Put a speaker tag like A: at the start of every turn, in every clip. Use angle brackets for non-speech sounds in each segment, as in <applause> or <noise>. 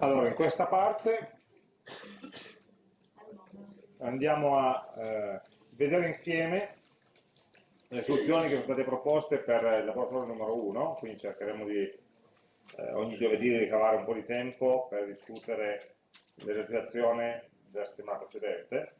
A: Allora, in questa parte andiamo a eh, vedere insieme le soluzioni che sono state proposte per il laboratorio numero 1, quindi cercheremo di eh, ogni giovedì di ricavare un po' di tempo per discutere l'esercitazione della settimana precedente,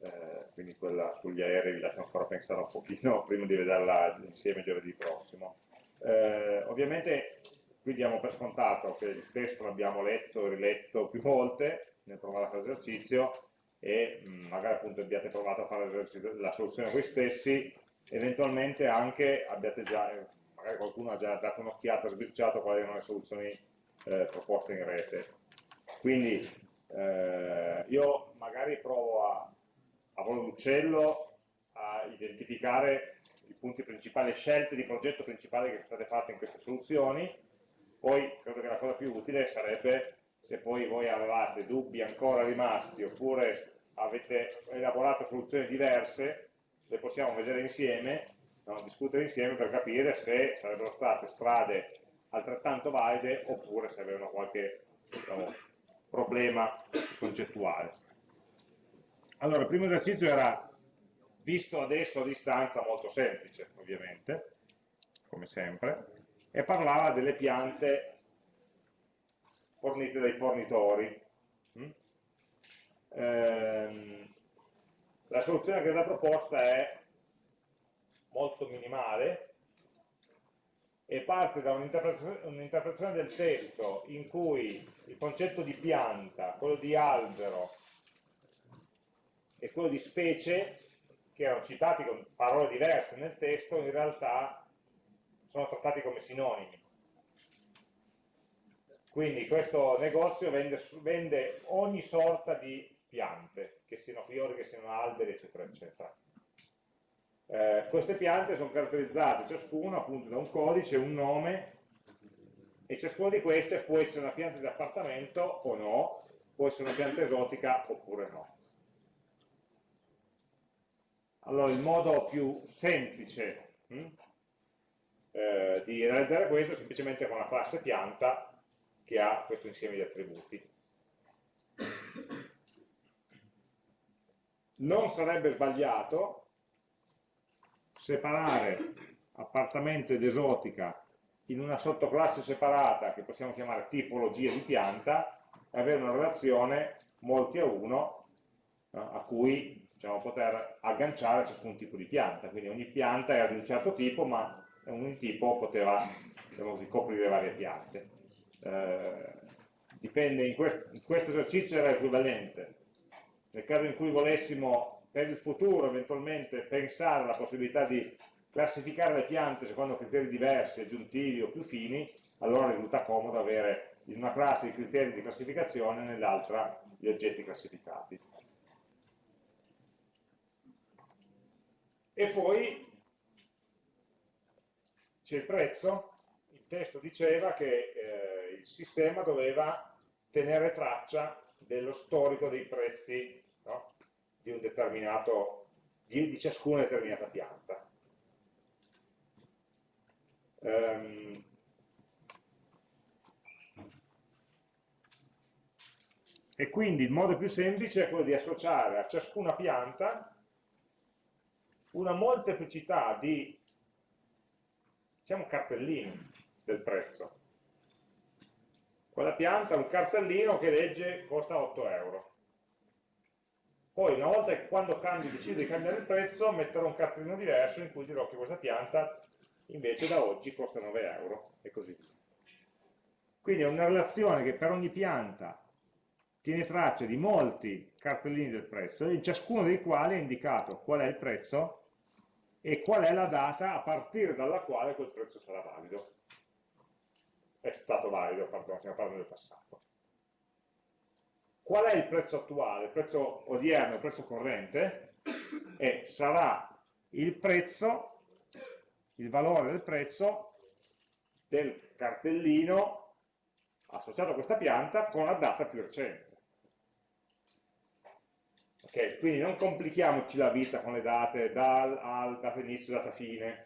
A: eh, quindi quella sugli aerei vi lascio ancora pensare un pochino <laughs> prima di vederla insieme giovedì prossimo. Eh, ovviamente qui diamo per scontato che il testo l'abbiamo letto e riletto più volte nel provare a fare l'esercizio e mh, magari appunto abbiate provato a fare la soluzione voi stessi, eventualmente anche abbiate già, eh, magari qualcuno ha già dato un'occhiata, sbirciato quali erano le soluzioni eh, proposte in rete. Quindi eh, io magari provo a, a volo d'uccello a identificare i punti principali, le scelte di progetto principali che sono state fatte in queste soluzioni, poi credo che la cosa più utile sarebbe se poi voi avevate dubbi ancora rimasti oppure avete elaborato soluzioni diverse, le possiamo vedere insieme, no? discutere insieme per capire se sarebbero state strade altrettanto valide oppure se avevano qualche diciamo, problema concettuale. Allora, il primo esercizio era, visto adesso a distanza, molto semplice, ovviamente, come sempre, e parlava delle piante fornite dai fornitori. Mm? Ehm, la soluzione che è stata proposta è molto minimale e parte da un'interpretazione un del testo in cui il concetto di pianta, quello di albero e quello di specie, che erano citati con parole diverse nel testo, in realtà sono trattati come sinonimi. Quindi questo negozio vende, vende ogni sorta di piante, che siano fiori, che siano alberi, eccetera, eccetera. Eh, queste piante sono caratterizzate ciascuna appunto da un codice, un nome, e ciascuna di queste può essere una pianta di appartamento o no, può essere una pianta esotica oppure no. Allora il modo più semplice hm, eh, di realizzare questo è semplicemente con la classe pianta che ha questo insieme di attributi. Non sarebbe sbagliato separare appartamento ed esotica in una sottoclasse separata che possiamo chiamare tipologia di pianta e avere una relazione molti a uno a cui diciamo, poter agganciare ciascun tipo di pianta. Quindi ogni pianta era di un certo tipo, ma ogni tipo poteva diciamo così, coprire varie piante. Eh, dipende, in, quest in questo esercizio era equivalente. Nel caso in cui volessimo per il futuro eventualmente pensare alla possibilità di classificare le piante secondo criteri diversi, aggiuntivi o più fini, allora risulta comodo avere in una classe i criteri di classificazione e nell'altra gli oggetti classificati. E poi c'è il prezzo, il testo diceva che eh, il sistema doveva tenere traccia dello storico dei prezzi no? di, di, di ciascuna determinata pianta. Um, e quindi il modo più semplice è quello di associare a ciascuna pianta una molteplicità di diciamo cartellini del prezzo. Quella pianta ha un cartellino che legge costa 8 euro. Poi una volta che quando cambi, decido di cambiare il prezzo, metterò un cartellino diverso in cui dirò che questa pianta invece da oggi costa 9 euro e così via. Quindi è una relazione che per ogni pianta tiene traccia di molti cartellini del prezzo, in ciascuno dei quali è indicato qual è il prezzo e qual è la data a partire dalla quale quel prezzo sarà valido. È stato valido, pardon, stiamo parlando del passato. Qual è il prezzo attuale? Il prezzo odierno, il prezzo corrente? E sarà il prezzo, il valore del prezzo del cartellino associato a questa pianta con la data più recente. Okay, quindi non complichiamoci la vita con le date dal al, data inizio, data fine,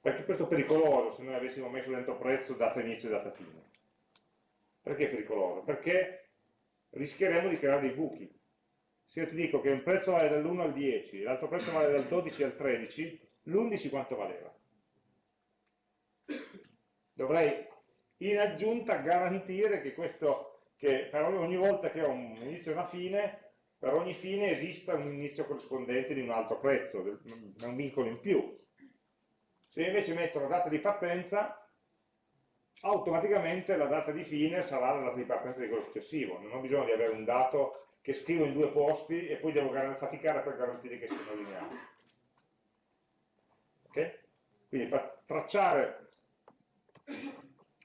A: perché questo è pericoloso se noi avessimo messo dentro prezzo, data inizio e data fine. Perché è pericoloso? Perché rischieremo di creare dei buchi. Se io ti dico che un prezzo vale dall'1 al 10, l'altro prezzo vale dal 12 al 13, l'11 quanto valeva? Dovrei in aggiunta garantire che, questo, che per ogni volta che ho un inizio e una fine, per ogni fine esista un inizio corrispondente di un altro prezzo, un vincolo in più. Se invece metto la data di partenza, automaticamente la data di fine sarà la data di partenza di quello successivo. Non ho bisogno di avere un dato che scrivo in due posti e poi devo faticare per garantire che siano lineari. Ok? Quindi per tracciare,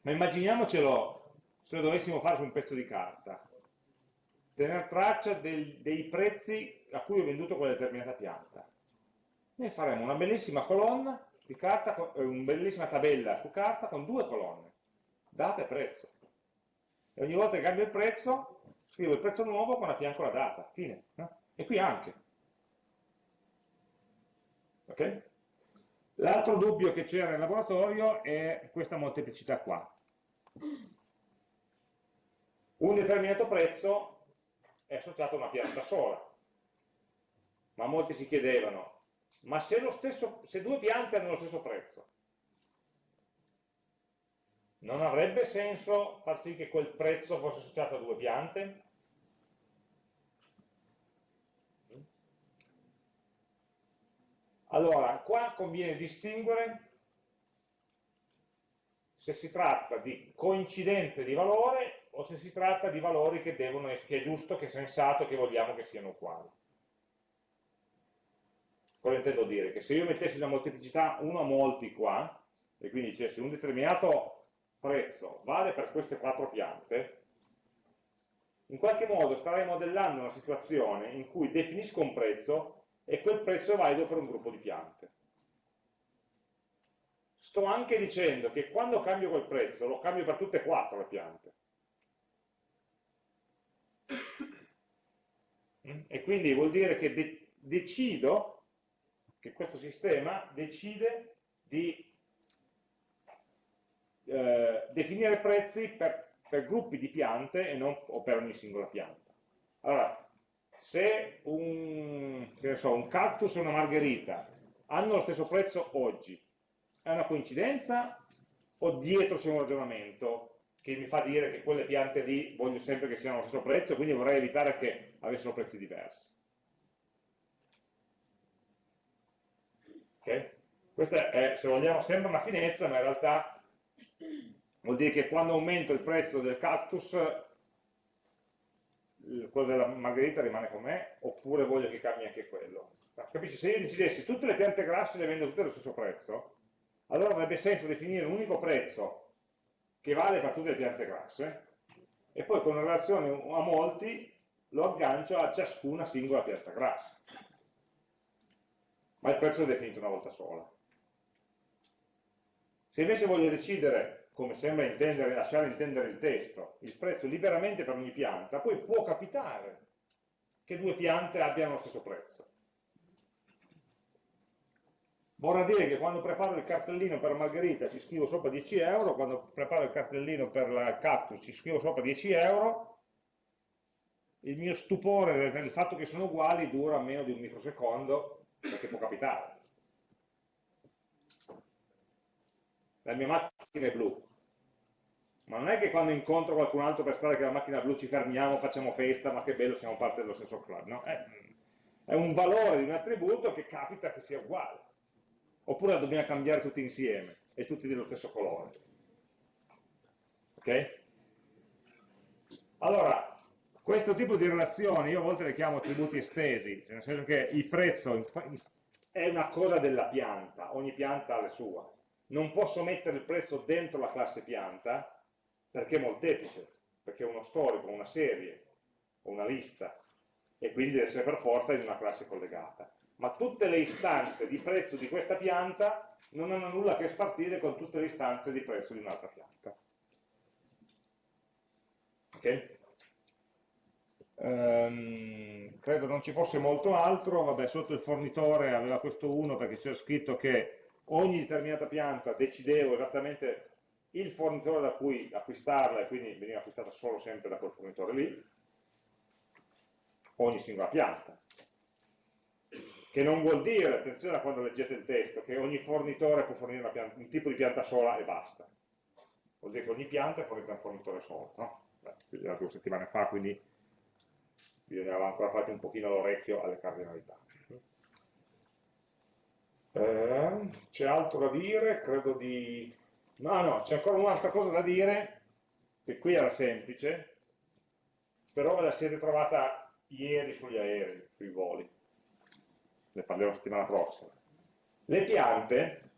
A: ma immaginiamocelo se lo dovessimo fare su un pezzo di carta, tenere traccia del, dei prezzi a cui ho venduto quella determinata pianta. Noi faremo una bellissima colonna di carta, eh, una bellissima tabella su carta con due colonne, data e prezzo. E ogni volta che cambio il prezzo, scrivo il prezzo nuovo con a fianco la data, fine. E qui anche. Okay? L'altro dubbio che c'era in laboratorio è questa molteplicità qua. Un determinato prezzo è associato a una pianta sola, ma molti si chiedevano, ma se, stesso, se due piante hanno lo stesso prezzo, non avrebbe senso far sì che quel prezzo fosse associato a due piante? Allora, qua conviene distinguere se si tratta di coincidenze di valore o se si tratta di valori che, devono, che è giusto, che è sensato, che vogliamo che siano uguali. Cosa intendo dire? Che se io mettessi una molteplicità 1 a molti qua, e quindi dicessi un determinato prezzo vale per queste quattro piante, in qualche modo starei modellando una situazione in cui definisco un prezzo e quel prezzo è valido per un gruppo di piante. Sto anche dicendo che quando cambio quel prezzo lo cambio per tutte e quattro le piante. E quindi vuol dire che de decido che questo sistema decide di eh, definire prezzi per, per, gruppi di piante e non o per ogni singola pianta. Allora, se un, so, un cactus e una margherita hanno lo stesso prezzo oggi, è una coincidenza o dietro c'è un ragionamento che mi fa dire che quelle piante lì voglio sempre che siano allo stesso prezzo, quindi vorrei evitare che avessero prezzi diversi. Okay? Questa è, se vogliamo, sembra una finezza, ma in realtà vuol dire che quando aumento il prezzo del cactus, quello della margherita rimane com'è, oppure voglio che cambi anche quello. Capisci? Se io decidessi tutte le piante grasse le vendo tutte allo stesso prezzo, allora avrebbe senso definire un unico prezzo che vale per tutte le piante grasse e poi con relazione a molti lo aggancio a ciascuna singola pianta grassa ma il prezzo è definito una volta sola. Se invece voglio decidere, come sembra intendere, lasciare intendere il testo, il prezzo liberamente per ogni pianta, poi può capitare che due piante abbiano lo stesso prezzo. Vorrà dire che quando preparo il cartellino per Margherita ci scrivo sopra 10 euro, quando preparo il cartellino per la cactus ci scrivo sopra 10 euro, il mio stupore nel fatto che sono uguali dura meno di un microsecondo perché può capitare. La mia macchina è blu, ma non è che quando incontro qualcun altro per strada che la macchina blu ci fermiamo, facciamo festa, ma che bello, siamo parte dello stesso club. No? È, è un valore di un attributo che capita che sia uguale. Oppure la dobbiamo cambiare tutti insieme e tutti dello stesso colore. Ok? Allora, questo tipo di relazioni io a volte le chiamo attributi estesi, nel senso che il prezzo è una cosa della pianta, ogni pianta ha le sue. Non posso mettere il prezzo dentro la classe pianta perché è molteplice, perché è uno storico, una serie, una lista, e quindi deve essere per forza in una classe collegata. Ma tutte le istanze di prezzo di questa pianta non hanno nulla a che spartire con tutte le istanze di prezzo di un'altra pianta. Ok? Ehm, credo non ci fosse molto altro, vabbè sotto il fornitore aveva questo 1 perché c'era scritto che ogni determinata pianta decidevo esattamente il fornitore da cui acquistarla e quindi veniva acquistata solo sempre da quel fornitore lì, ogni singola pianta. Che non vuol dire, attenzione a quando leggete il testo, che ogni fornitore può fornire pianta, un tipo di pianta sola e basta. Vuol dire che ogni pianta è fornita da un fornitore solo. No? Beh, due settimane fa, quindi bisognava ancora fare un pochino l'orecchio alle cardinalità. Eh, c'è altro da dire? Credo di... No, no, c'è ancora un'altra cosa da dire, che qui era semplice, però ve la siete trovata ieri sugli aerei, sui voli. Ne parlerò settimana prossima. Le piante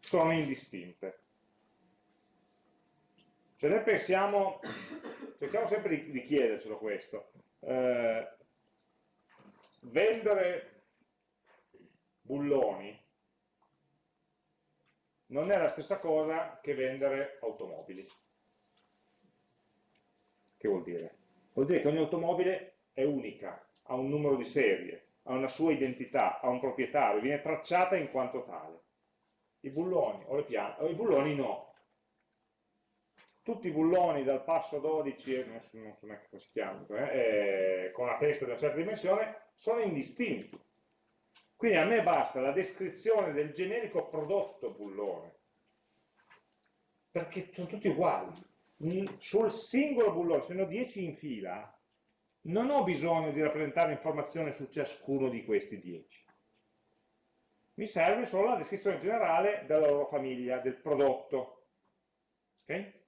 A: sono indistinte. Cioè noi pensiamo, cerchiamo sempre di, di chiedercelo questo, eh, vendere bulloni non è la stessa cosa che vendere automobili. Che vuol dire? Vuol dire che ogni automobile è unica, ha un numero di serie, ha una sua identità, ha un proprietario, viene tracciata in quanto tale. I bulloni o le piante, o i bulloni no. Tutti i bulloni dal passo 12, non so, non so neanche come si chiamano, eh, con una testa di una certa dimensione, sono indistinti quindi a me basta la descrizione del generico prodotto bullone, perché sono tutti uguali. Sul singolo bullone, se ne ho 10 in fila, non ho bisogno di rappresentare informazione su ciascuno di questi 10. Mi serve solo la descrizione generale della loro famiglia, del prodotto. Okay?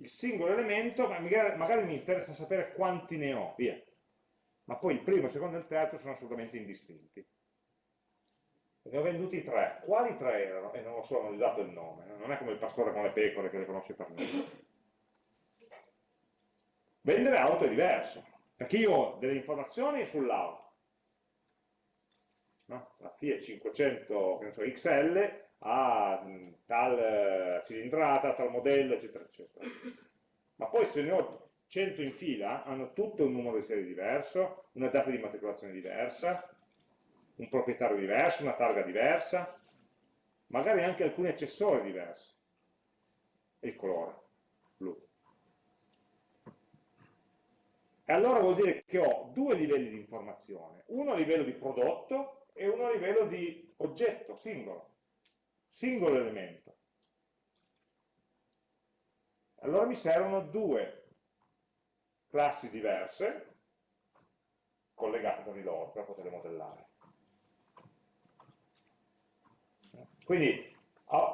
A: Il singolo elemento, magari, magari mi interessa sapere quanti ne ho, via ma poi il primo, il secondo e il terzo sono assolutamente indistinti. Ne ho venduti tre. Quali tre erano? E non lo so, non gli ho dato il nome. Non è come il pastore con le pecore che le conosce per me. Vendere auto è diverso, perché io ho delle informazioni sull'auto. No? La Fiat 500 so, XL ha tal eh, cilindrata, tal modello, eccetera, eccetera. Ma poi se ne ho 100 in fila hanno tutto un numero di serie diverso, una data di matricolazione diversa, un proprietario diverso, una targa diversa, magari anche alcuni accessori diversi, e il colore, blu. E allora vuol dire che ho due livelli di informazione, uno a livello di prodotto e uno a livello di oggetto, singolo, singolo elemento. Allora mi servono due classi diverse collegate tra di loro per poterle modellare. Quindi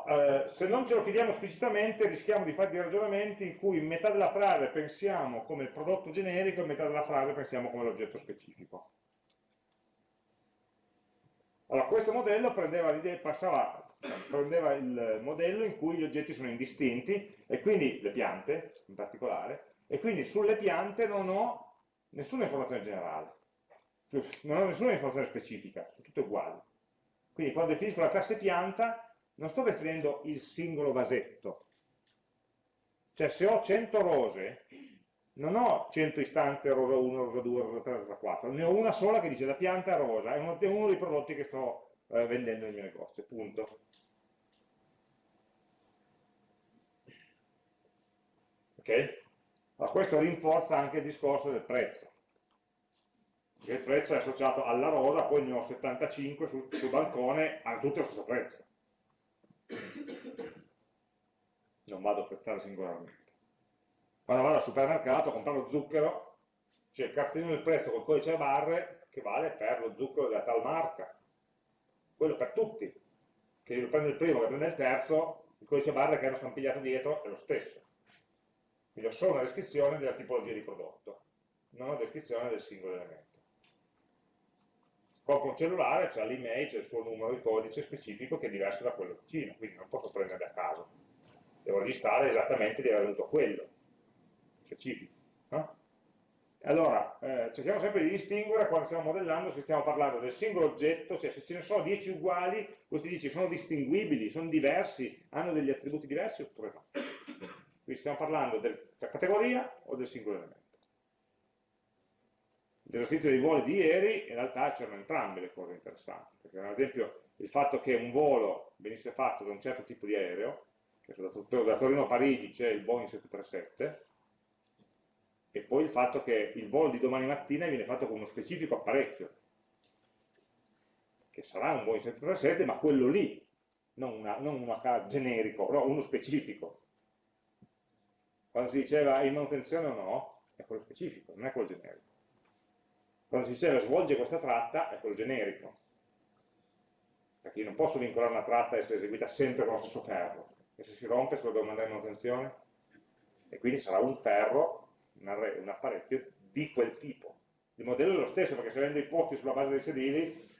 A: eh, se non ce lo chiediamo esplicitamente rischiamo di fare dei ragionamenti in cui metà della frase pensiamo come il prodotto generico e metà della frase pensiamo come l'oggetto specifico. Allora, questo modello prendeva, passava, prendeva il modello in cui gli oggetti sono indistinti e quindi le piante in particolare e quindi sulle piante non ho nessuna informazione generale, non ho nessuna informazione specifica, sono tutte uguali. Quindi quando definisco la classe pianta non sto definendo il singolo vasetto, cioè se ho 100 rose non ho 100 istanze rosa 1, rosa 2, rosa 3, rosa 4, ne ho una sola che dice la pianta rosa, è uno, è uno dei prodotti che sto eh, vendendo nel mio negozio, punto. Ok? Ma questo rinforza anche il discorso del prezzo. Perché il prezzo è associato alla rosa, poi ne ho 75 sul, sul balcone, hanno tutti lo stesso prezzo. Non vado a prezzare singolarmente. Quando vado al supermercato a comprare lo zucchero, c'è il cartellino del prezzo col codice a barre che vale per lo zucchero della tal marca. Quello per tutti. Che io prendo il primo, che prende il terzo, il codice a barre che hanno stampigliato dietro è lo stesso. Quindi ho solo una descrizione della tipologia di prodotto, non una descrizione del singolo elemento. Compro un cellulare, c'è l'email, c'è il suo numero di codice specifico che è diverso da quello vicino, quindi non posso prendere a caso. Devo registrare esattamente di aver avuto quello, specifico. No? Allora, eh, cerchiamo sempre di distinguere quando stiamo modellando se stiamo parlando del singolo oggetto, cioè se ce ne sono 10 uguali, questi 10 sono distinguibili, sono diversi, hanno degli attributi diversi oppure no. Quindi stiamo parlando della categoria o del singolo elemento. Nell'esercizio dei voli di ieri in realtà c'erano entrambe le cose interessanti, perché ad esempio il fatto che un volo venisse fatto da un certo tipo di aereo che da, Torino a Parigi c'è il Boeing 737, e poi il fatto che il volo di domani mattina viene fatto con uno specifico apparecchio, che sarà un Boeing 737, ma quello lì, non, una, non uno generico, no, uno specifico. Quando si diceva in manutenzione o no, è quello specifico, non è quello generico. Quando si diceva svolge questa tratta, è quello generico. Perché io non posso vincolare una tratta e essere eseguita sempre con lo stesso ferro. E se si rompe, se lo devo mandare in manutenzione? E quindi sarà un ferro, un apparecchio di quel tipo. Il modello è lo stesso, perché se vendo i posti sulla base dei sedili,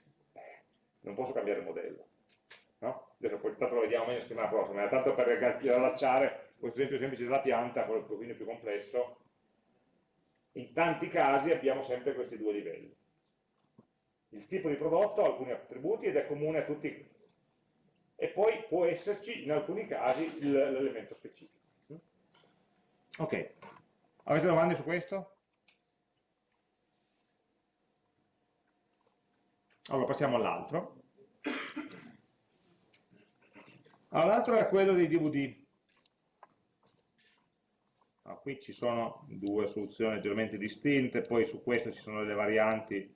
A: non posso cambiare il modello. No? Adesso poi tanto lo vediamo meglio la settimana prossima, ma tanto per allacciare questo esempio semplice della pianta, quello un pochino più complesso, in tanti casi abbiamo sempre questi due livelli. Il tipo di prodotto alcuni attributi ed è comune a tutti, e poi può esserci in alcuni casi l'elemento specifico. Ok, avete domande su questo? Allora passiamo all'altro. Allora, l'altro è quello dei DVD. Allora, qui ci sono due soluzioni leggermente distinte, poi su questo ci sono delle varianti.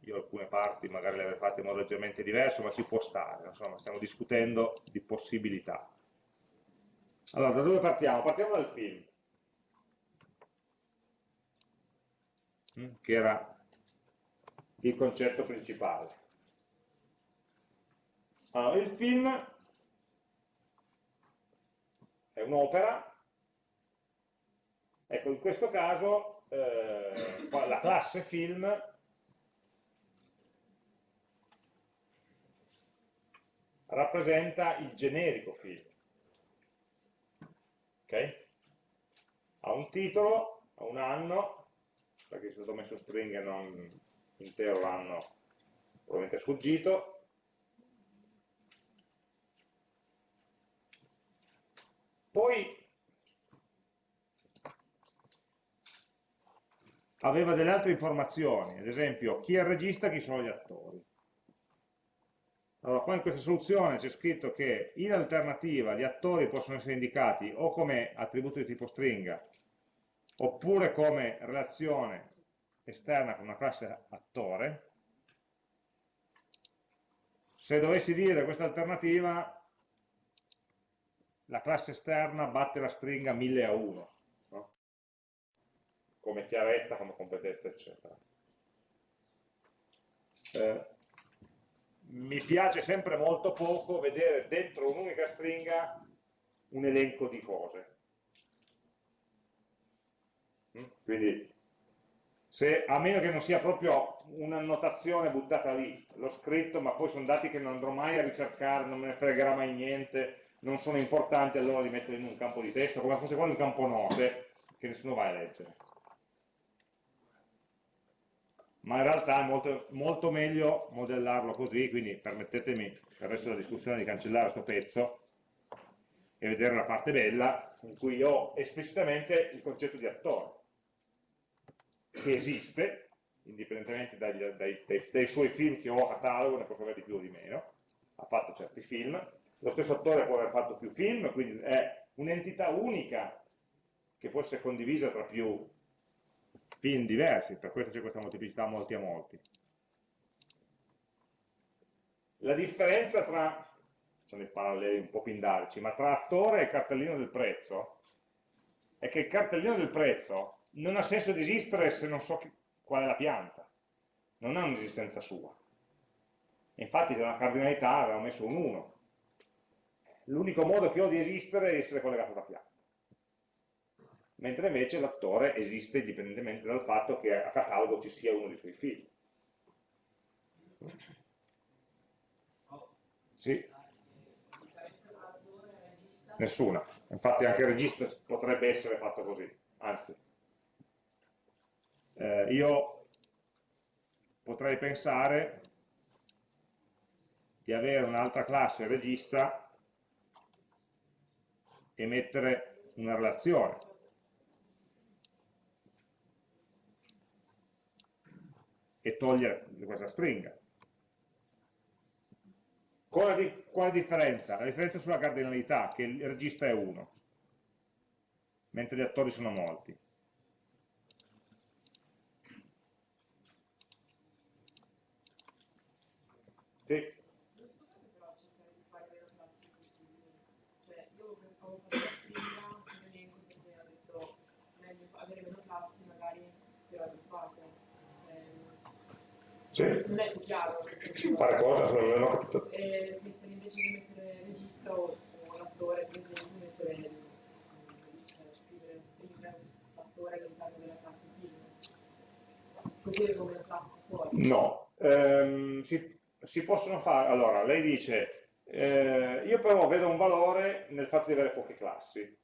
A: Io alcune parti magari le avrei fatte in modo leggermente diverso, ma ci può stare. Insomma, stiamo discutendo di possibilità. Allora, da dove partiamo? Partiamo dal film. Mm, che era il concetto principale. Allora, il film è un'opera, ecco in questo caso eh, la classe film rappresenta il generico film. Okay? Ha un titolo, ha un anno, perché è stato messo stringhe non intero l'anno probabilmente sfuggito, poi aveva delle altre informazioni, ad esempio chi è il regista, chi sono gli attori. Allora, qua in questa soluzione c'è scritto che in alternativa gli attori possono essere indicati o come attributo di tipo stringa, oppure come relazione esterna con una classe attore, se dovessi dire questa alternativa, la classe esterna batte la stringa 1000 a 1, no? come chiarezza, come competenza, eccetera. Eh, mi piace sempre molto poco vedere dentro un'unica stringa un elenco di cose. Mm? Quindi se, a meno che non sia proprio un'annotazione buttata lì, l'ho scritto ma poi sono dati che non andrò mai a ricercare, non me ne fregherà mai niente, non sono importanti, allora li metto in un campo di testo, come fosse quello un campo note, che nessuno va a leggere. Ma in realtà è molto, molto meglio modellarlo così, quindi permettetemi per il resto della discussione di cancellare questo pezzo e vedere la parte bella, in cui ho esplicitamente il concetto di attore che esiste, indipendentemente dai, dai, dai, dai, suoi film che ho a catalogo, ne posso avere di più o di meno, ha fatto certi film, lo stesso attore può aver fatto più film, quindi è un'entità unica che può essere condivisa tra più film diversi, per questo c'è questa molteplicità molti a molti. La differenza tra, sono i paralleli un po' pindarici, ma tra attore e cartellino del prezzo, è che il cartellino del prezzo non ha senso di esistere se non so qual è la pianta, non ha un'esistenza sua. Infatti una cardinalità avevamo messo un 1. L'unico modo che ho di esistere è essere collegato alla pianta. Mentre invece l'attore esiste indipendentemente dal fatto che a catalogo ci sia uno dei suoi figli. Sì. Nessuna. Infatti anche il registro potrebbe essere fatto così. Anzi, eh, io potrei pensare di avere un'altra classe regista e mettere una relazione. E togliere questa stringa. Quale, quale differenza? La differenza sulla cardinalità, che il regista è uno, mentre gli attori sono molti. Sì.
B: avere meno classi magari più raggruppate.
A: Sì.
B: Non è più chiaro.
A: Fare cosa? Non ho capito.
B: Eh, invece di mettere il regista o, o l'attore, per esempio, mettere scrivere string l'attore all'interno della classe fisica. Così come la classe fuori.
A: No. Ehm, si, si possono fare, allora, lei dice, eh, io però vedo un valore nel fatto di avere poche classi,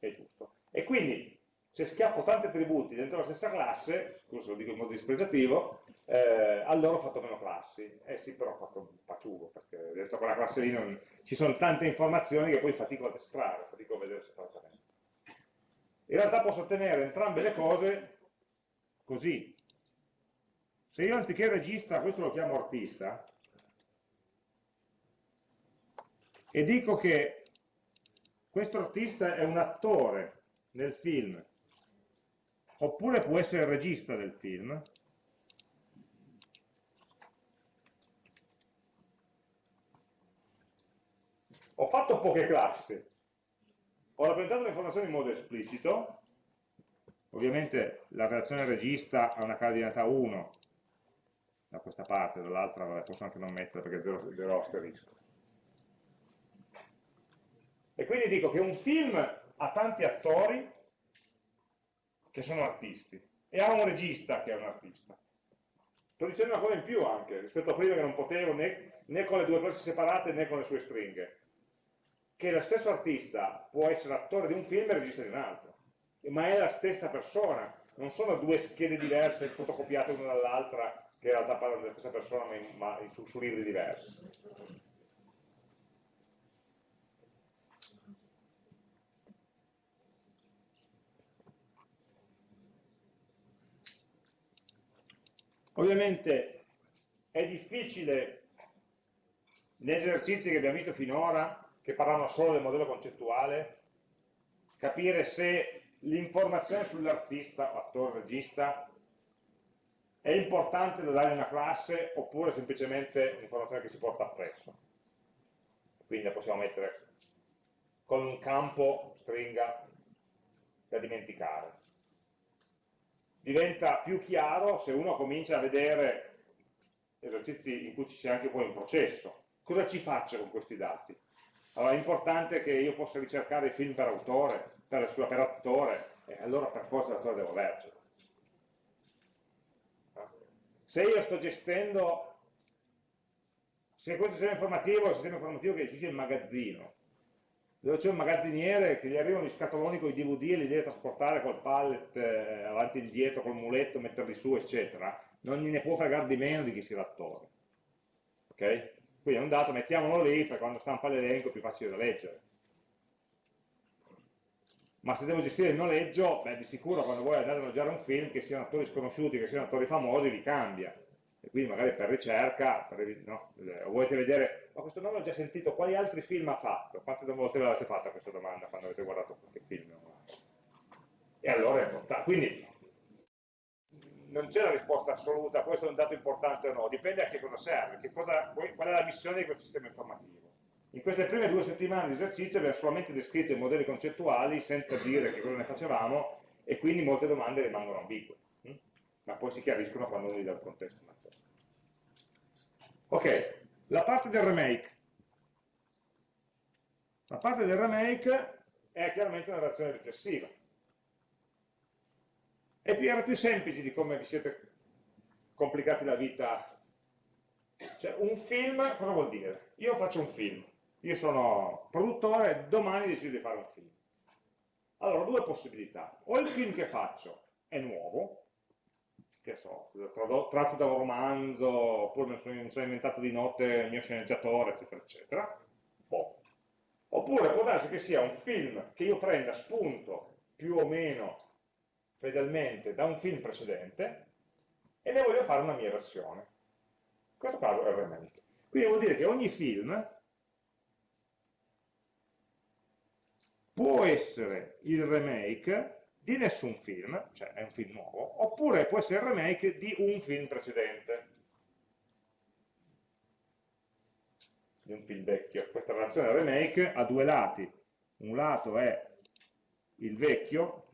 A: è giusto. E quindi se schiaffo tanti attributi dentro la stessa classe, scusa lo dico in modo dispregiativo, eh, allora ho fatto meno classi. Eh sì, però ho fatto un paciugo, perché dentro quella classe lì non... ci sono tante informazioni che poi fatico a descrivere, fatico a vedere separatamente. In realtà posso ottenere entrambe le cose così. Se io anziché regista, questo lo chiamo artista, e dico che questo artista è un attore nel film oppure può essere il regista del film, ho fatto poche classi, ho rappresentato le informazioni in modo esplicito, ovviamente la relazione regista ha una cardinalità 1 da questa parte, dall'altra posso anche non mettere perché è 0, 0 asterisco. E quindi dico che un film ha tanti attori che sono artisti e ha un regista che è un artista. Sto dicendo una cosa in più anche, rispetto a prima che non potevo né, né con le due classi separate né con le sue stringhe, che lo stesso artista può essere attore di un film e regista di un altro, ma è la stessa persona, non sono due schede diverse fotocopiate una dall'altra che in realtà parlano della stessa persona ma, in, ma in, su, su libri diversi. Ovviamente è difficile negli esercizi che abbiamo visto finora, che parlano solo del modello concettuale, capire se l'informazione sull'artista, attore, regista, è importante da dare in una classe oppure semplicemente un'informazione che si porta appresso. Quindi la possiamo mettere con un campo, stringa, da dimenticare diventa più chiaro se uno comincia a vedere esercizi in cui ci sia anche poi un processo. Cosa ci faccio con questi dati? Allora è importante che io possa ricercare film per autore, per, per attore, e allora per forza l'attore devo avercelo. Se io sto gestendo, se questo sistema informativo è un sistema informativo che gestisce il magazzino, dove c'è un magazziniere che gli arrivano gli scatoloni con i DVD e li deve trasportare col pallet eh, avanti e indietro, col muletto, metterli su, eccetera, non gliene può fregare di meno di chi sia l'attore. Ok? Quindi è un dato, mettiamolo lì, per quando stampa l'elenco è più facile da leggere. Ma se devo gestire il noleggio, beh, di sicuro quando voi andate a mangiare un film, che siano attori sconosciuti, che siano attori famosi, vi cambia e quindi magari per ricerca, per, no, eh, volete vedere, ma questo nome l'ho già sentito, quali altri film ha fatto? Quante volte l'avete fatta questa domanda quando avete guardato qualche film? E allora è importante. Quindi non c'è la risposta assoluta, questo è un dato importante o no, dipende a che cosa serve, che cosa, qual è la missione di questo sistema informativo. In queste prime due settimane di esercizio abbiamo solamente descritto i modelli concettuali senza dire che cosa ne facevamo e quindi molte domande rimangono ambigue? Ma poi si chiariscono quando uno gli dà il contesto. Ok, la parte del remake. La parte del remake è chiaramente una reazione riflessiva. E era più semplice di come vi siete complicati la vita. Cioè, un film, cosa vuol dire? Io faccio un film, io sono produttore domani decido di fare un film. Allora, due possibilità. O il film che faccio è nuovo, che so, tratto da un romanzo, oppure mi sono, mi sono, inventato di notte il mio sceneggiatore, eccetera, eccetera. Boh. Oppure può darsi che sia un film che io prenda spunto più o meno fedelmente da un film precedente e ne voglio fare una mia versione. In questo caso è il remake. Quindi vuol dire che ogni film può essere il remake di nessun film, cioè è un film nuovo, oppure può essere il remake di un film precedente, di un film vecchio. Questa relazione remake ha due lati, un lato è il vecchio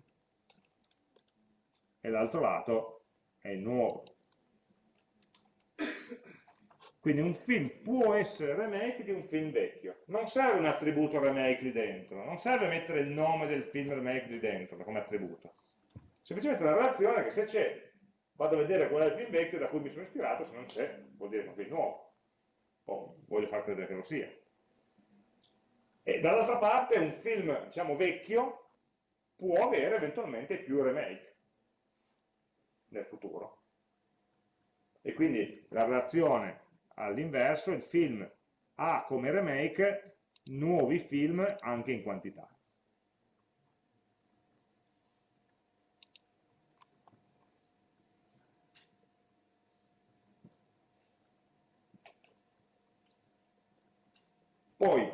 A: e l'altro lato è il nuovo. Quindi un film può essere remake di un film vecchio. Non serve un attributo remake lì dentro, non serve mettere il nome del film remake lì dentro come attributo. Semplicemente una relazione che se c'è, vado a vedere qual è il film vecchio da cui mi sono ispirato, se non c'è, vuol dire che è un film nuovo. O voglio far credere che lo sia. E dall'altra parte un film, diciamo, vecchio può avere eventualmente più remake nel futuro. E quindi la relazione all'inverso, il film ha come remake nuovi film anche in quantità. Poi,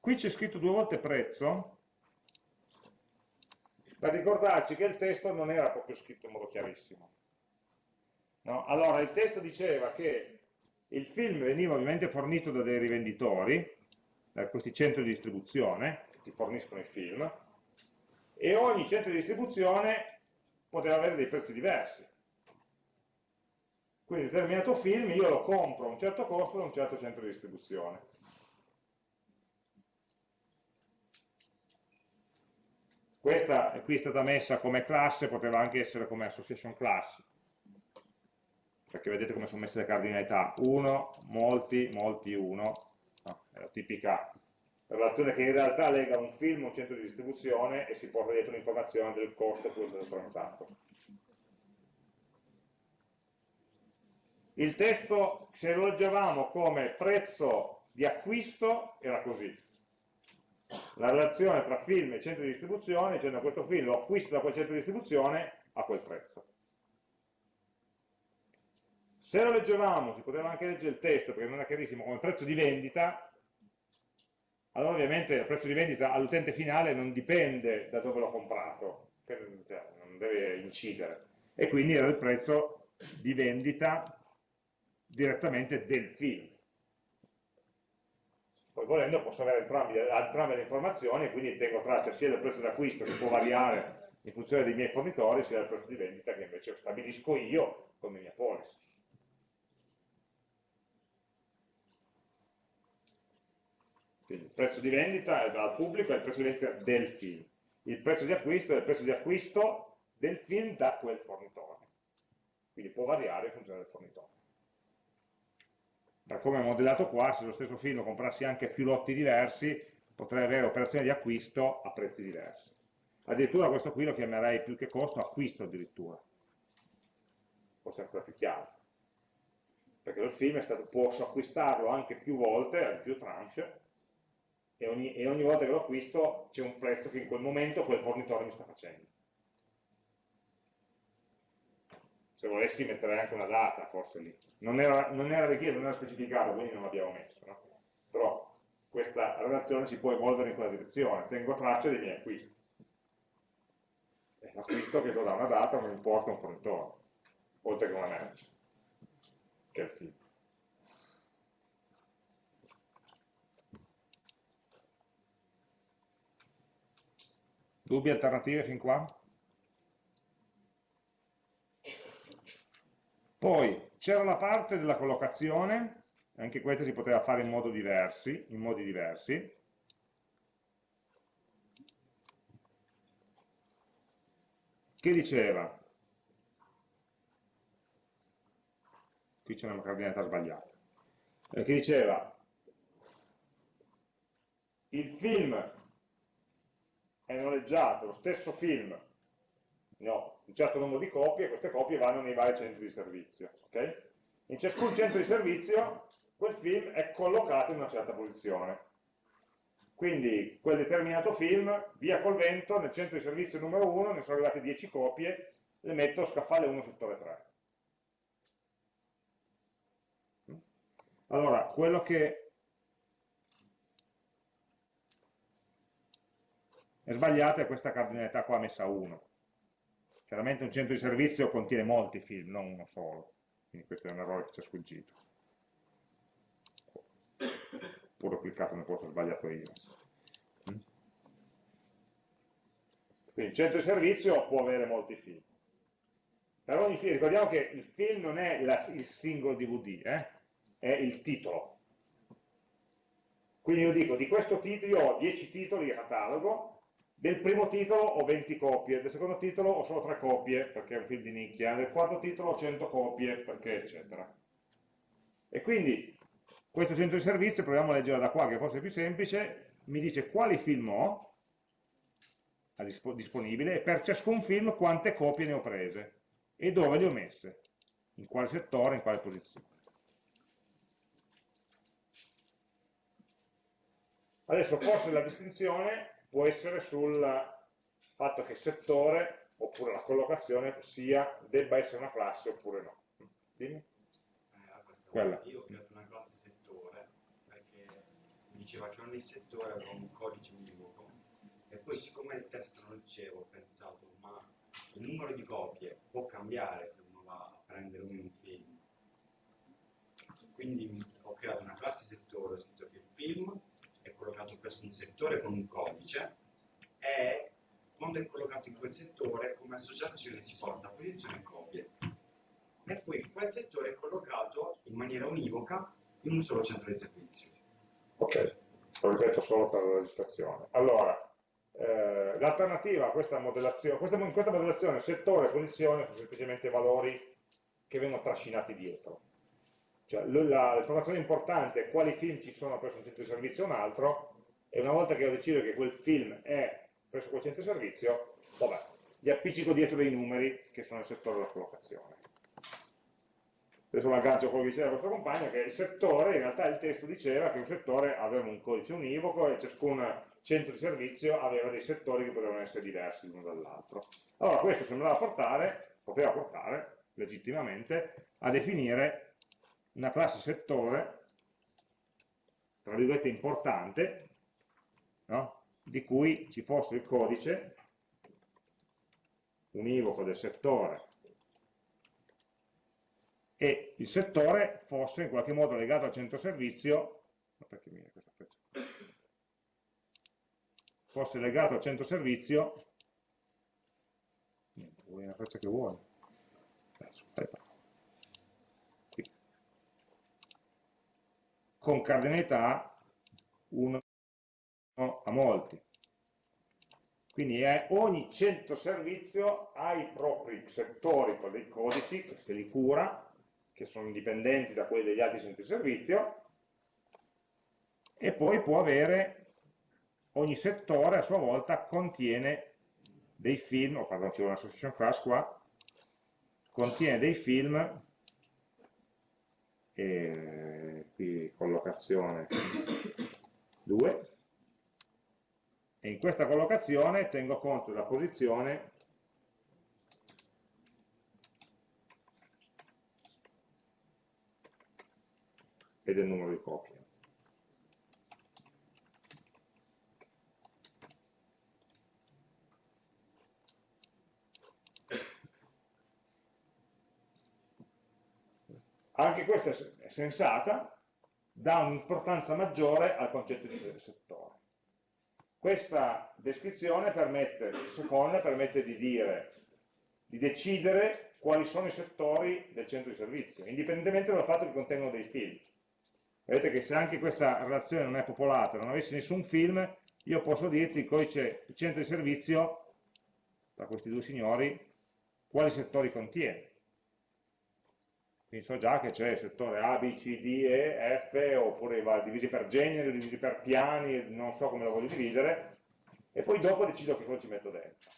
A: qui c'è scritto due volte prezzo, per ricordarci che il testo non era proprio scritto in modo chiarissimo. No? Allora, il testo diceva che il film veniva ovviamente fornito da dei rivenditori, da questi centri di distribuzione, che ti forniscono i film, e ogni centro di distribuzione poteva avere dei prezzi diversi. Quindi un determinato film io lo compro a un certo costo da un certo centro di distribuzione. Questa qui è stata messa come classe, poteva anche essere come association class, perché vedete come sono messe le cardinalità, 1, molti, molti, 1, no, è la tipica relazione che in realtà lega un film a un centro di distribuzione e si porta dietro l'informazione del costo a cui è stato transato. Il testo, se lo leggevamo come prezzo di acquisto, era così. La relazione tra film e centro di distribuzione, dicendo questo film lo acquisto da quel centro di distribuzione a quel prezzo. Se lo leggevamo, si poteva anche leggere il testo perché non era chiarissimo come prezzo di vendita, allora ovviamente il prezzo di vendita all'utente finale non dipende da dove l'ho comprato, cioè, non deve incidere, e quindi era il prezzo di vendita direttamente del film. Poi volendo posso avere entrambi, entrambe le informazioni e quindi tengo traccia sia del prezzo d'acquisto che può variare in funzione dei miei fornitori, sia del prezzo di vendita che invece stabilisco io come mia policy. Quindi il prezzo di vendita dal pubblico è il prezzo di vendita del film. Il prezzo di acquisto è il prezzo di acquisto del film da quel fornitore. Quindi può variare in funzione del fornitore. Da come è modellato qua, se lo stesso film lo comprassi anche più lotti diversi, potrei avere operazioni di acquisto a prezzi diversi. Addirittura questo qui lo chiamerei più che costo, acquisto addirittura. Forse ancora più chiaro. Perché il film stato, posso acquistarlo anche più volte, in più tranche, e ogni, e ogni volta che lo acquisto c'è un prezzo che in quel momento quel fornitore mi sta facendo. Se volessi mettere anche una data, forse lì. Non era, non era richiesto, non era specificato, quindi non l'abbiamo messo. No? Però questa relazione si può evolvere in quella direzione. Tengo traccia dei miei acquisti. L'acquisto che do da una data, un importo, un fornitore, oltre che una merce, che è il film. Dubbi alternative fin qua? Poi c'era la parte della collocazione, anche questa si poteva fare in, modo diversi, in modi diversi. Che diceva? Qui c'è una cardinalità sbagliata. Eh, che diceva il film è noleggiato lo stesso film, ne ho un certo numero di copie, queste copie vanno nei vari centri di servizio. Okay? In ciascun centro di servizio quel film è collocato in una certa posizione. Quindi quel determinato film, via col vento, nel centro di servizio numero 1 ne sono arrivate 10 copie, le metto scaffale 1 settore 3. Allora, quello che è sbagliato è questa cardinalità qua messa a 1. Chiaramente un centro di servizio contiene molti film, non uno solo, quindi questo è un errore che ci è sfuggito. Pure ho cliccato nel posto sbagliato io. Quindi il centro di servizio può avere molti film. Per ogni film, ricordiamo che il film non è la, il singolo DVD, eh? è il titolo. Quindi io dico, di questo titolo io ho 10 titoli di catalogo, del primo titolo ho 20 copie, del secondo titolo ho solo 3 copie, perché è un film di nicchia, del quarto titolo ho 100 copie, perché eccetera. E quindi questo centro di servizio, proviamo a leggere da qua, che forse è più semplice, mi dice quali film ho, disponibile e per ciascun film quante copie ne ho prese e dove le ho messe, in quale settore, in quale posizione. Adesso forse la distinzione può essere sul fatto che il settore oppure la collocazione sia, debba essere una classe oppure no. Dimmi.
C: Eh, io ho creato una classe settore perché diceva che ogni settore aveva un codice univoco e poi siccome il test non lo dicevo ho pensato ma il numero di copie può cambiare se uno va a prendere un film quindi ho creato una classe settore ho scritto che il film collocato presso un settore con un codice e quando è collocato in quel settore come associazione si porta a posizione copie. E poi quel settore è collocato in maniera univoca in un solo centro di servizio.
A: Ok, lo ripeto solo per la registrazione. Allora eh, l'alternativa a questa modellazione, questa, in questa modellazione settore e posizione sono semplicemente valori che vengono trascinati dietro. Cioè, l'informazione importante è quali film ci sono presso un centro di servizio o un altro, e una volta che ho deciso che quel film è presso quel centro di servizio, vabbè, gli appiccico dietro dei numeri che sono il settore della collocazione. Adesso lo aggancio a quello che diceva il vostro compagno, che il settore, in realtà il testo diceva che un settore aveva un codice univoco e ciascun centro di servizio aveva dei settori che potevano essere diversi l'uno dall'altro. Allora questo sembrava portare, poteva portare legittimamente a definire una classe settore, tra virgolette importante, no? di cui ci fosse il codice univoco del settore e il settore fosse in qualche modo legato al centro servizio, fosse legato al centro servizio, niente, vuoi una freccia che vuoi. Aspetta. Qui. Con cardinalità 1 a molti. Quindi ogni centro servizio ha i propri settori con dei codici che li cura, che sono indipendenti da quelli degli altri centri servizio, e poi può avere ogni settore a sua volta contiene dei film, oh, pardon, c'è una association class qua, contiene dei film, e qui collocazione 2, e in questa collocazione tengo conto della posizione e del numero di copie. Anche questa è sensata, dà un'importanza maggiore al concetto di settore. Questa descrizione permette, seconda, permette di dire, di decidere quali sono i settori del centro di servizio, indipendentemente dal fatto che contengono dei film. Vedete che se anche questa relazione non è popolata, non avessi nessun film, io posso dirti il codice, il centro di servizio, tra questi due signori, quali settori contiene quindi so già che c'è il settore A, B, C, D, E, F, oppure va divisi per generi, divisi per piani, non so come lo voglio dividere, e poi dopo decido che cosa ci metto dentro.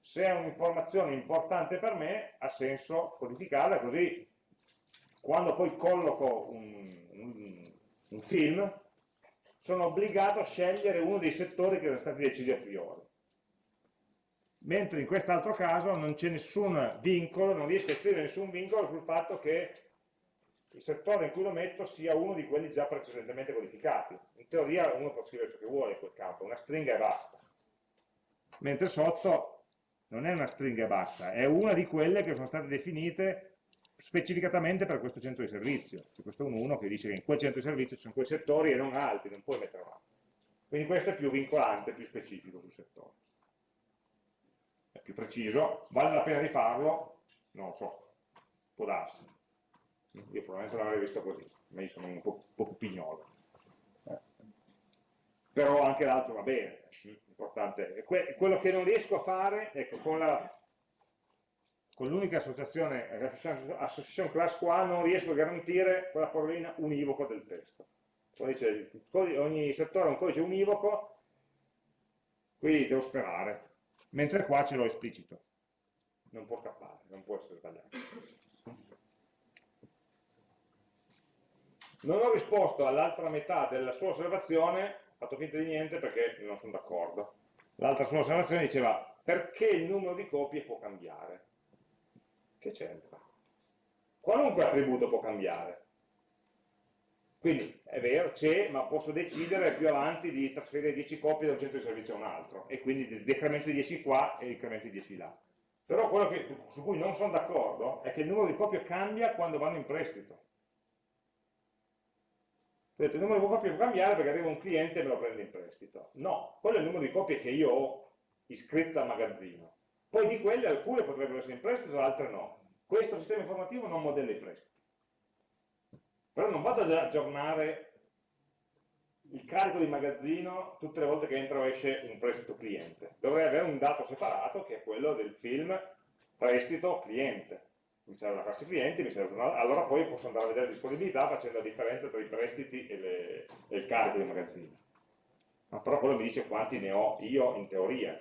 A: Se è un'informazione importante per me, ha senso codificarla, così quando poi colloco un, un, un film, sono obbligato a scegliere uno dei settori che erano stati decisi a priori mentre in quest'altro caso non c'è nessun vincolo, non riesco a scrivere nessun vincolo sul fatto che il settore in cui lo metto sia uno di quelli già precedentemente codificati. In teoria uno può scrivere ciò che vuole in quel campo, una stringa e basta. Mentre sotto non è una stringa e basta, è una di quelle che sono state definite specificatamente per questo centro di servizio. C'è questo è un 1 che dice che in quel centro di servizio ci sono quei settori e non altri, non puoi mettere altri. Quindi questo è più vincolante, più specifico sul settore. Più preciso, vale la pena di farlo? Non lo so, può darsi. Io probabilmente l'avrei visto così, ma io sono un po', po pignolo. Eh. Però anche l'altro va bene, importante. E que quello che non riesco a fare, ecco, con l'unica associazione, association class qua, non riesco a garantire quella parolina univoco del testo. Dice, ogni settore ha un codice univoco, qui devo sperare, mentre qua ce l'ho esplicito. Non può scappare, non può essere sbagliato. Non ho risposto all'altra metà della sua osservazione, ho fatto finta di niente perché non sono d'accordo. L'altra sua osservazione diceva perché il numero di copie può cambiare. Che c'entra? Qualunque attributo può cambiare. Quindi è vero, c'è, ma posso decidere più avanti di trasferire 10 copie da un centro di servizio a un altro e quindi decremento di 10 qua e incremento di 10 là. Però quello che, su cui non sono d'accordo è che il numero di copie cambia quando vanno in prestito. Vedete, il numero di copie può cambiare perché arriva un cliente e me lo prende in prestito. No, quello è il numero di copie che io ho iscritto al magazzino. Poi di quelle alcune potrebbero essere in prestito, altre no. Questo sistema informativo non modella i prestiti. Però non vado ad aggiornare il carico di magazzino tutte le volte che entra o esce un prestito cliente. Dovrei avere un dato separato che è quello del film prestito cliente. Mi serve una classe clienti, una... allora poi posso andare a vedere la disponibilità facendo la differenza tra i prestiti e, le... e il carico di magazzino. Ma però quello mi dice quanti ne ho io in teoria,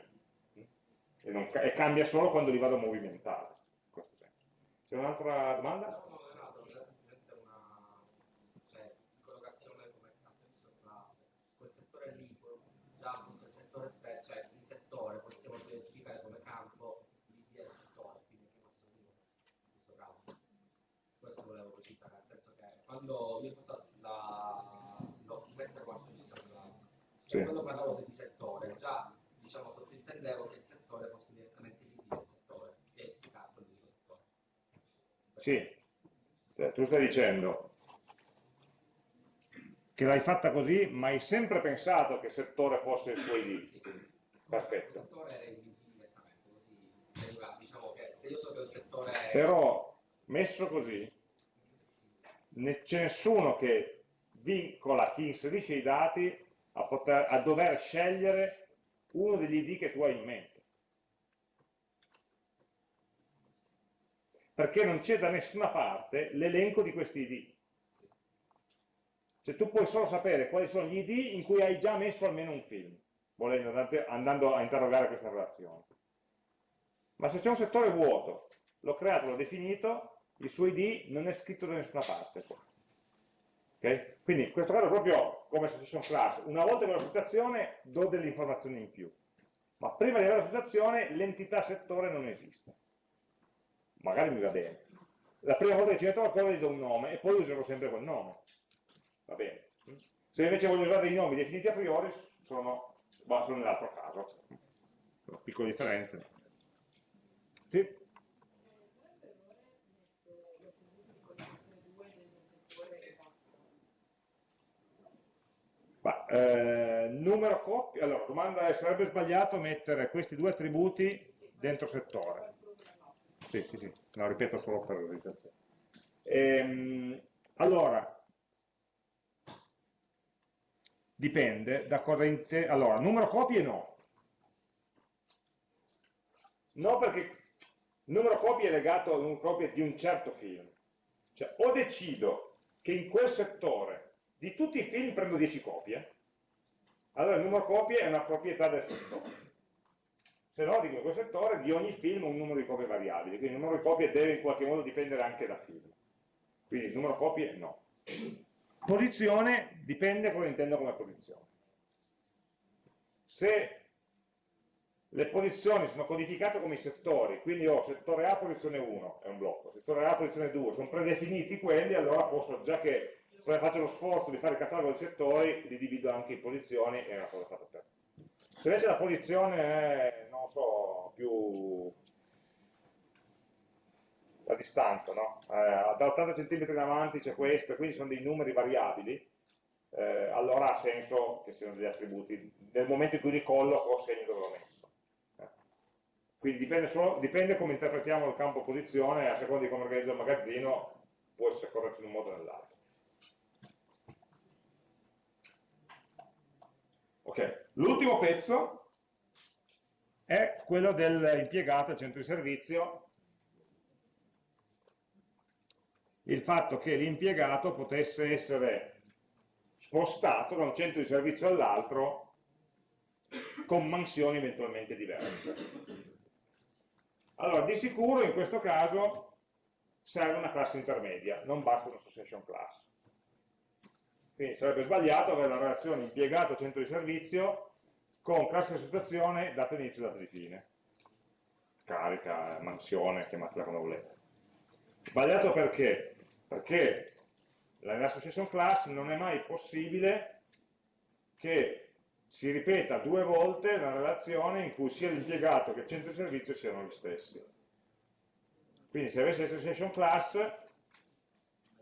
A: e, non, e cambia solo quando li vado a movimentare. C'è un'altra domanda?
D: No, no, era semplicemente una cioè, collocazione come classe. Quel settore lì, già questo settore, cioè il settore possiamo identificare come campo l'ID del settore, quindi anche questo tipo, in questo caso. Questo volevo precisare, nel senso che quando fatto la l'ho messa come associazione classe, sì. quando parlavo di settore, già diciamo sottintendevo che il settore fosse direttamente del settore, è il capo di settore.
A: Sì, cioè, tu stai dicendo che l'hai fatta così, ma hai sempre pensato che il settore fosse il suo ID. Perfetto.
D: Il settore è il direttamente, così diciamo che se io so che il settore è...
A: Però, messo così, c'è nessuno che vincola chi inserisce i dati a, poter, a dover scegliere uno degli ID che tu hai in mente. Perché non c'è da nessuna parte l'elenco di questi ID. Cioè tu puoi solo sapere quali sono gli ID in cui hai già messo almeno un film, volendo, andando a interrogare questa relazione. Ma se c'è un settore vuoto, l'ho creato, l'ho definito, il suo ID non è scritto da nessuna parte. Okay? Quindi in questo caso proprio come association class, una volta che ho l'associazione do delle informazioni in più, ma prima di avere l'associazione l'entità settore non esiste. Magari mi va bene. La prima volta che ci metto qualcosa gli do un nome e poi userò sempre quel nome. Va bene. Se invece voglio usare dei nomi definiti a priori sono, sono nell'altro caso. Piccole differenze. Sì? Ma, eh, numero coppie, allora, domanda è, sarebbe sbagliato mettere questi due attributi dentro settore? Sì, sì, sì, no, ripeto solo per realizzazione. Ehm, allora, dipende da cosa intende. Allora, numero copie no. No perché il numero copie è legato a un copie di un certo film. Cioè, o decido che in quel settore di tutti i film prendo 10 copie, allora il numero copie è una proprietà del settore. Se no, dico quel settore, di ogni film un numero di copie variabili, quindi il numero di copie deve in qualche modo dipendere anche da film. Quindi il numero copie no. Posizione dipende cosa intendo come posizione. Se le posizioni sono codificate come i settori, quindi ho settore A posizione 1, è un blocco, settore A posizione 2, sono predefiniti quelli, allora posso, già che faccio lo sforzo di fare il catalogo dei settori, li divido anche in posizioni e è una cosa fatta per. Se invece la posizione è, non so, più la distanza, no? eh, da 80 cm in avanti c'è questo, quindi sono dei numeri variabili, eh, allora ha senso che siano degli attributi. Nel momento in cui li colloco segno dove l'ho messo. Eh. Quindi dipende, solo, dipende come interpretiamo il campo posizione, a seconda di come organizzo il magazzino, può essere corretto in un modo o nell'altro. Ok, l'ultimo pezzo è quello dell'impiegato al centro di servizio il fatto che l'impiegato potesse essere spostato da un centro di servizio all'altro con mansioni eventualmente diverse. Allora, di sicuro in questo caso serve una classe intermedia, non basta un'association class. Quindi sarebbe sbagliato avere la relazione impiegato-centro di servizio con classe di associazione data inizio e data di fine. Carica, mansione, chiamatela come volete. Sbagliato perché? Perché nell'association class non è mai possibile che si ripeta due volte una relazione in cui sia l'impiegato che il centro di servizio siano gli stessi. Quindi se avessi l'association class,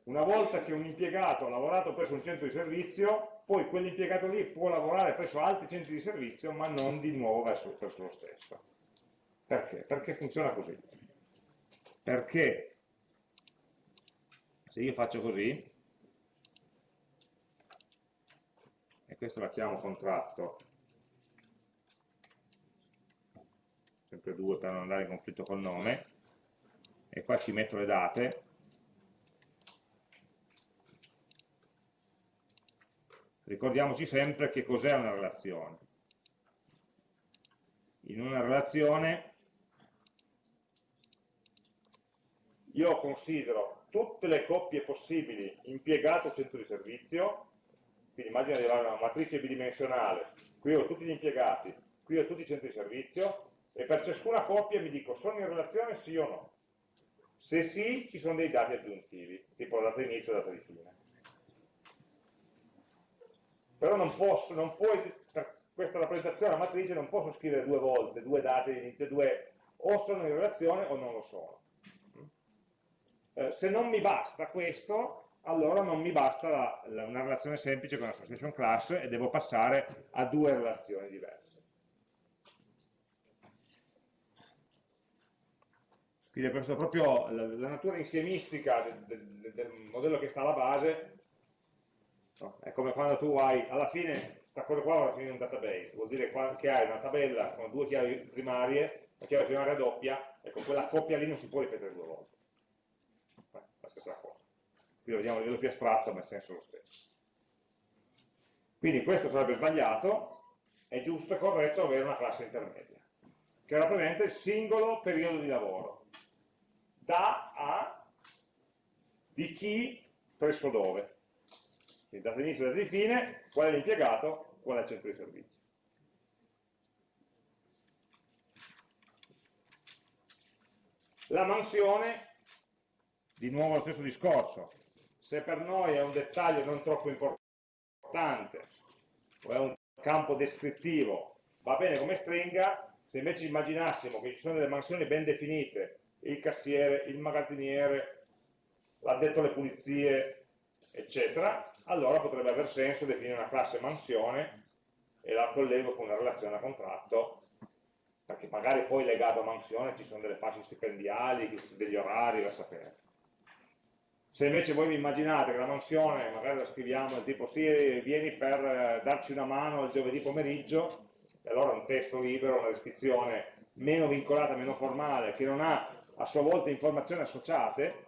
A: una volta che un impiegato ha lavorato presso un centro di servizio, poi quell'impiegato lì può lavorare presso altri centri di servizio, ma non di nuovo verso, presso lo stesso. Perché? Perché funziona così. Perché se io faccio così, e questo la chiamo contratto, sempre due per non andare in conflitto col nome, e qua ci metto le date, ricordiamoci sempre che cos'è una relazione. In una relazione io considero tutte le coppie possibili impiegato centro di servizio, quindi immagina di avere una matrice bidimensionale, qui ho tutti gli impiegati, qui ho tutti i centri di servizio, e per ciascuna coppia mi dico sono in relazione sì o no. Se sì, ci sono dei dati aggiuntivi, tipo data inizio e data di fine. Però non posso, non puoi, per questa rappresentazione della matrice non posso scrivere due volte, due date di inizio, due, o sono in relazione o non lo sono. Eh, se non mi basta questo, allora non mi basta la, la, una relazione semplice con l'association class e devo passare a due relazioni diverse. Quindi è proprio la, la natura insiemistica del, del, del, modello che sta alla base, no? è come quando tu hai, alla fine, questa cosa qua alla fine è un database, vuol dire che hai una tabella con due chiavi primarie, la chiave primaria doppia, e con quella coppia lì non si può ripetere due volte la stessa cosa. Qui lo vediamo a livello più astratto, ma il senso lo stesso. Quindi questo sarebbe sbagliato, è giusto e corretto avere una classe intermedia, che rappresenta il singolo periodo di lavoro, da a di chi presso dove. Quindi data inizio e data di fine, qual è l'impiegato, qual è il centro di servizio. La mansione di nuovo lo stesso discorso, se per noi è un dettaglio non troppo importante o è un campo descrittivo, va bene come stringa, se invece immaginassimo che ci sono delle mansioni ben definite, il cassiere, il magazziniere, l'addetto alle pulizie, eccetera, allora potrebbe aver senso definire una classe mansione e la collego con una relazione a contratto, perché magari poi legato a mansione ci sono delle fasce stipendiali, degli orari da sapere. Se invece voi vi immaginate che la mansione, magari la scriviamo tipo sì, vieni per eh, darci una mano il giovedì pomeriggio, e allora un testo libero, una descrizione meno vincolata, meno formale, che non ha a sua volta informazioni associate,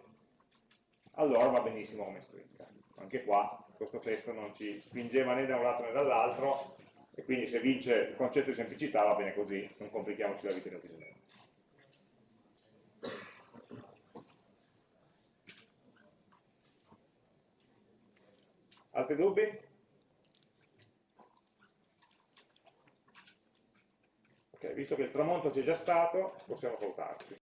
A: allora va benissimo come stringa. Anche qua questo testo non ci spingeva né da un lato né dall'altro, e quindi se vince il concetto di semplicità va bene così, non complichiamoci la vita inutilmente. Altri dubbi? Ok, visto che il tramonto c'è già stato, possiamo saltarci.